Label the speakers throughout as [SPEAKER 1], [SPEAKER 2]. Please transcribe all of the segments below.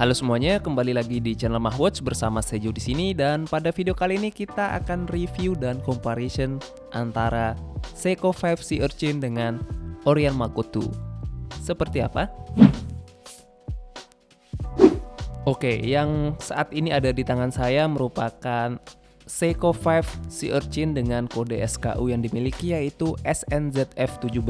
[SPEAKER 1] Halo semuanya, kembali lagi di channel Mahwatch bersama Sejo di sini dan pada video kali ini kita akan review dan comparison antara Seiko 5 Sea Urchin dengan Orion Mako 2. Seperti apa? Oke, yang saat ini ada di tangan saya merupakan Seiko 5 Sea Urchin dengan kode SKU yang dimiliki yaitu SNZF17.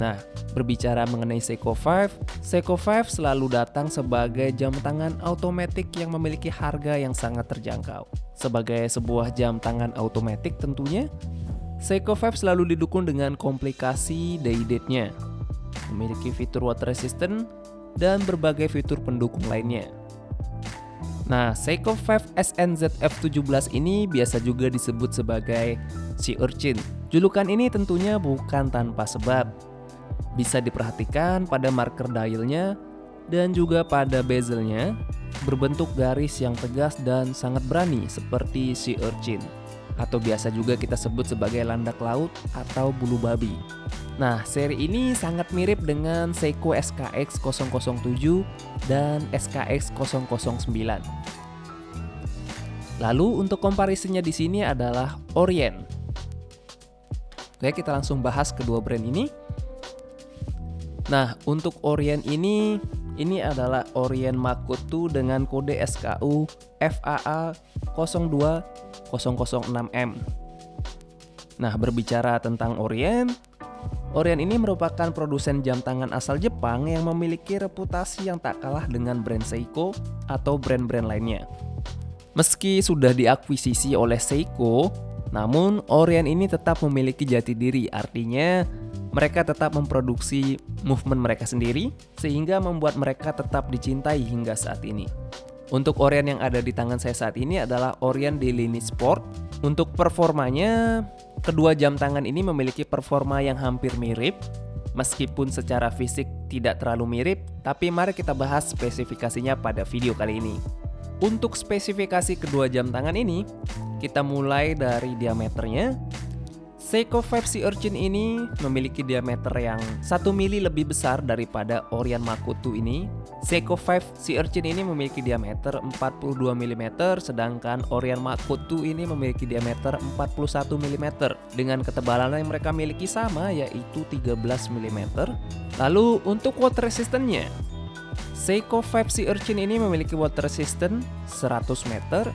[SPEAKER 1] Nah, berbicara mengenai Seiko 5, Seiko 5 selalu datang sebagai jam tangan otomatis yang memiliki harga yang sangat terjangkau. Sebagai sebuah jam tangan otomatis tentunya, Seiko 5 selalu didukung dengan komplikasi day date-nya, memiliki fitur water resistant, dan berbagai fitur pendukung lainnya. Nah, Seiko 5 SNZF17 ini biasa juga disebut sebagai Sea Urchin. Julukan ini tentunya bukan tanpa sebab. Bisa diperhatikan pada marker dialnya dan juga pada bezelnya berbentuk garis yang tegas dan sangat berani seperti Sea Urchin atau biasa juga kita sebut sebagai landak laut atau bulu babi. Nah, seri ini sangat mirip dengan Seiko SKX 007 dan SKX 009. Lalu untuk komparisinya di sini adalah Orient. Oke, kita langsung bahas kedua brand ini. Nah, untuk Orient ini ini adalah Orient Mako 2 dengan kode SKU FAA 02006M. Nah, berbicara tentang Orient, Orient ini merupakan produsen jam tangan asal Jepang yang memiliki reputasi yang tak kalah dengan brand Seiko atau brand-brand lainnya. Meski sudah diakuisisi oleh Seiko, namun Orient ini tetap memiliki jati diri, artinya mereka tetap memproduksi movement mereka sendiri sehingga membuat mereka tetap dicintai hingga saat ini. Untuk Orient yang ada di tangan saya saat ini adalah Orient Daily Sport. Untuk performanya, Kedua jam tangan ini memiliki performa yang hampir mirip, meskipun secara fisik tidak terlalu mirip, tapi mari kita bahas spesifikasinya pada video kali ini. Untuk spesifikasi kedua jam tangan ini, kita mulai dari diameternya, Seiko 5 Sea Urchin ini memiliki diameter yang 1 mili lebih besar daripada Orion Makutu ini. Seiko 5 Sea Urchin ini memiliki diameter 42 mm, sedangkan Orion Makutu ini memiliki diameter 41 mm dengan ketebalan yang mereka miliki sama yaitu 13 mm. Lalu untuk water resistance-nya, Seiko 5 Sea Urchin ini memiliki water resistant 100 meter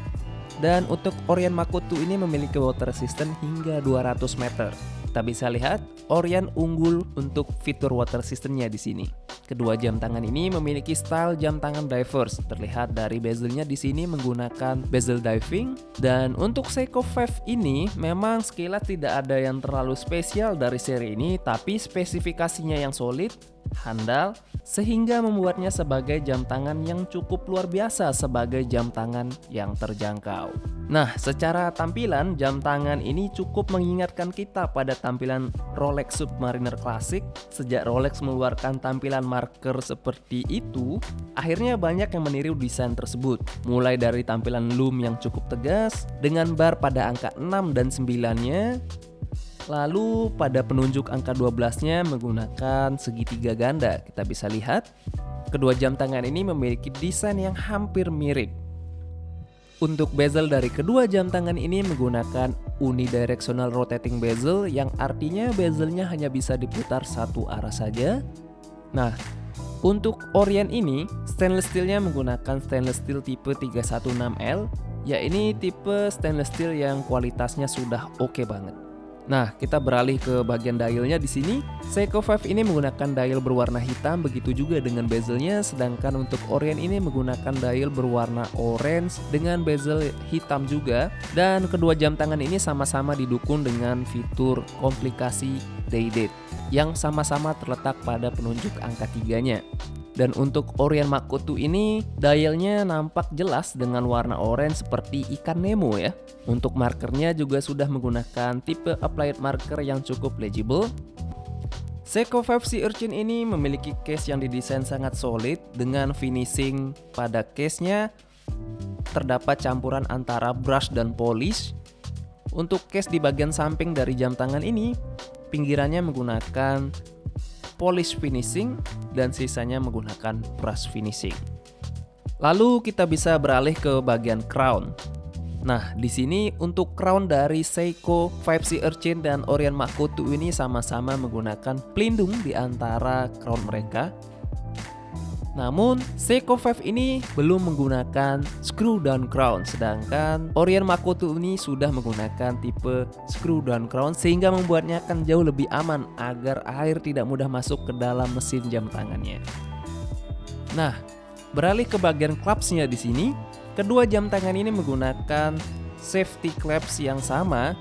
[SPEAKER 1] dan untuk Orion Makutu ini memiliki water resistant hingga 200 meter. Kita bisa lihat Orion unggul untuk fitur water resistantnya di sini. Kedua jam tangan ini memiliki style jam tangan divers. Terlihat dari bezelnya di sini menggunakan bezel diving dan untuk Seiko 5 ini memang sekilas tidak ada yang terlalu spesial dari seri ini tapi spesifikasinya yang solid handal, sehingga membuatnya sebagai jam tangan yang cukup luar biasa sebagai jam tangan yang terjangkau. Nah, secara tampilan, jam tangan ini cukup mengingatkan kita pada tampilan Rolex Submariner Classic. Sejak Rolex mengeluarkan tampilan marker seperti itu, akhirnya banyak yang meniru desain tersebut. Mulai dari tampilan loom yang cukup tegas, dengan bar pada angka 6 dan 9-nya, Lalu pada penunjuk angka 12-nya menggunakan segitiga ganda. Kita bisa lihat, kedua jam tangan ini memiliki desain yang hampir mirip. Untuk bezel dari kedua jam tangan ini menggunakan unidirectional rotating bezel yang artinya bezelnya hanya bisa diputar satu arah saja. Nah, untuk Orient ini, stainless steelnya menggunakan stainless steel tipe 316L, ya ini tipe stainless steel yang kualitasnya sudah oke okay banget. Nah, kita beralih ke bagian dialnya di sini. Seiko 5 ini menggunakan dial berwarna hitam, begitu juga dengan bezelnya, sedangkan untuk Orient ini menggunakan dial berwarna orange dengan bezel hitam juga. Dan kedua jam tangan ini sama-sama didukung dengan fitur komplikasi day date yang sama-sama terletak pada penunjuk angka tiganya. Dan untuk Orion Makoto ini dialnya nampak jelas dengan warna orange seperti ikan Nemo ya. Untuk markernya juga sudah menggunakan tipe applied marker yang cukup legible. Seiko 5 Sea Urchin ini memiliki case yang didesain sangat solid dengan finishing pada case-nya terdapat campuran antara brush dan polish. Untuk case di bagian samping dari jam tangan ini, pinggirannya menggunakan polish finishing dan sisanya menggunakan brush finishing. Lalu kita bisa beralih ke bagian crown. Nah, di sini untuk crown dari Seiko 5C Urchin dan Orion Makoto ini sama-sama menggunakan pelindung di antara crown mereka. Namun, Seiko 5 ini belum menggunakan screw down crown, sedangkan Orion Makoto ini sudah menggunakan tipe screw down crown sehingga membuatnya akan jauh lebih aman agar air tidak mudah masuk ke dalam mesin jam tangannya. Nah, beralih ke bagian clamps-nya di sini, Kedua jam tangan ini menggunakan safety clamps yang sama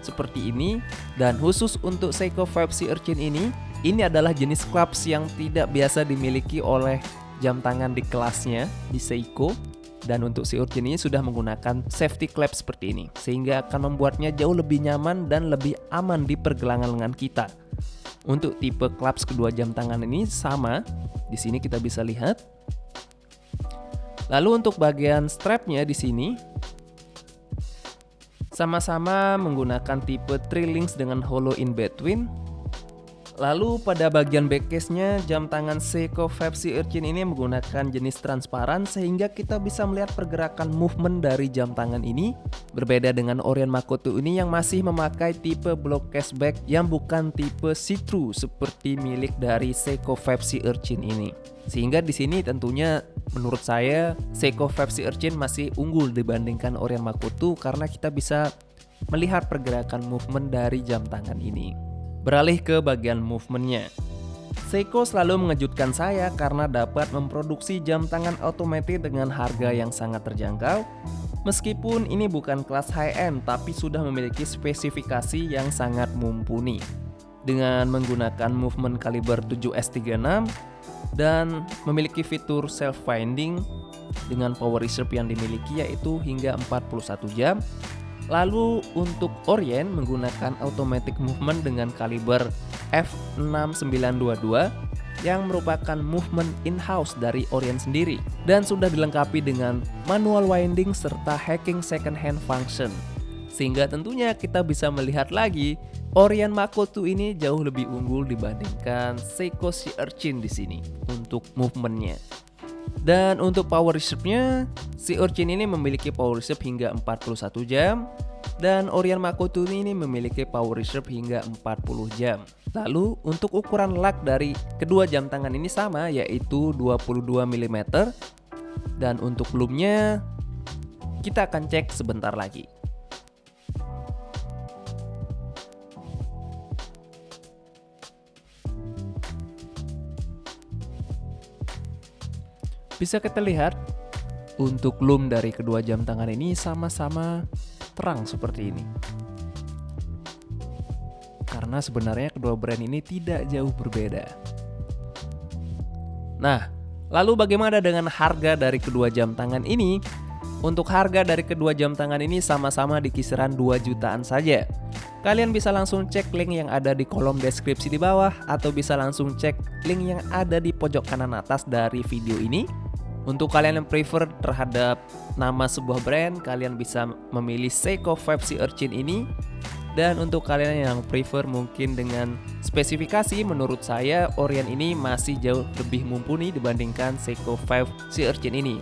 [SPEAKER 1] seperti ini dan khusus untuk Seiko 5C Urchin ini, ini adalah jenis clamps yang tidak biasa dimiliki oleh jam tangan di kelasnya di Seiko dan untuk si Urchin ini sudah menggunakan safety clamp seperti ini sehingga akan membuatnya jauh lebih nyaman dan lebih aman di pergelangan lengan kita. Untuk tipe clamps kedua jam tangan ini sama, di sini kita bisa lihat Lalu untuk bagian strapnya di sini sama-sama menggunakan tipe three links dengan hollow in between. Lalu pada bagian backcase-nya jam tangan Seiko 5C Urchin ini menggunakan jenis transparan sehingga kita bisa melihat pergerakan movement dari jam tangan ini berbeda dengan Orion Makoto ini yang masih memakai tipe block cashback yang bukan tipe see-through seperti milik dari Seiko 5C Urchin ini. Sehingga di sini tentunya menurut saya Seiko 5C Urchin masih unggul dibandingkan Orion Makoto karena kita bisa melihat pergerakan movement dari jam tangan ini. Beralih ke bagian movementnya. Seiko selalu mengejutkan saya karena dapat memproduksi jam tangan otomatis dengan harga yang sangat terjangkau Meskipun ini bukan kelas high-end tapi sudah memiliki spesifikasi yang sangat mumpuni Dengan menggunakan movement kaliber 7S36 dan memiliki fitur self finding dengan power reserve yang dimiliki yaitu hingga 41 jam. Lalu untuk Orient menggunakan automatic movement dengan kaliber f6922 yang merupakan movement in-house dari Orient sendiri dan sudah dilengkapi dengan manual winding serta hacking second hand function. Sehingga tentunya kita bisa melihat lagi Orion Makoto ini jauh lebih unggul dibandingkan Seiko si Urchin di sini untuk movementnya. Dan untuk power reserve-nya, si Urchin ini memiliki power reserve hingga 41 jam dan Orion Makoto ini memiliki power reserve hingga 40 jam. Lalu untuk ukuran lug dari kedua jam tangan ini sama yaitu 22 mm dan untuk loomnya kita akan cek sebentar lagi. Bisa kita lihat untuk loom dari kedua jam tangan ini sama-sama terang seperti ini. Karena sebenarnya kedua brand ini tidak jauh berbeda. Nah, lalu bagaimana dengan harga dari kedua jam tangan ini? Untuk harga dari kedua jam tangan ini sama-sama di kisaran 2 jutaan saja. Kalian bisa langsung cek link yang ada di kolom deskripsi di bawah atau bisa langsung cek link yang ada di pojok kanan atas dari video ini untuk kalian yang prefer terhadap nama sebuah brand, kalian bisa memilih Seiko 5C Urchin ini. Dan untuk kalian yang prefer mungkin dengan spesifikasi, menurut saya Orion ini masih jauh lebih mumpuni dibandingkan Seiko 5C Urchin ini.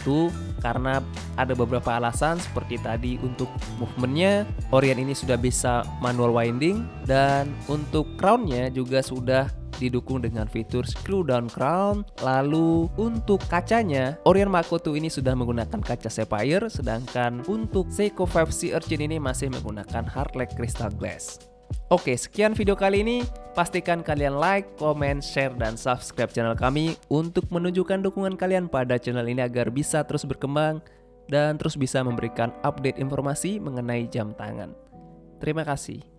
[SPEAKER 1] Itu karena ada beberapa alasan seperti tadi untuk movementnya, Orion ini sudah bisa manual winding dan untuk crownnya juga sudah didukung dengan fitur screw down crown. Lalu untuk kacanya, Orion Makoto ini sudah menggunakan kaca sapphire, sedangkan untuk Seiko 5C Urchin ini masih menggunakan hardlike crystal glass. Oke, sekian video kali ini. Pastikan kalian like, comment, share, dan subscribe channel kami untuk menunjukkan dukungan kalian pada channel ini agar bisa terus berkembang dan terus bisa memberikan update informasi mengenai jam tangan. Terima kasih.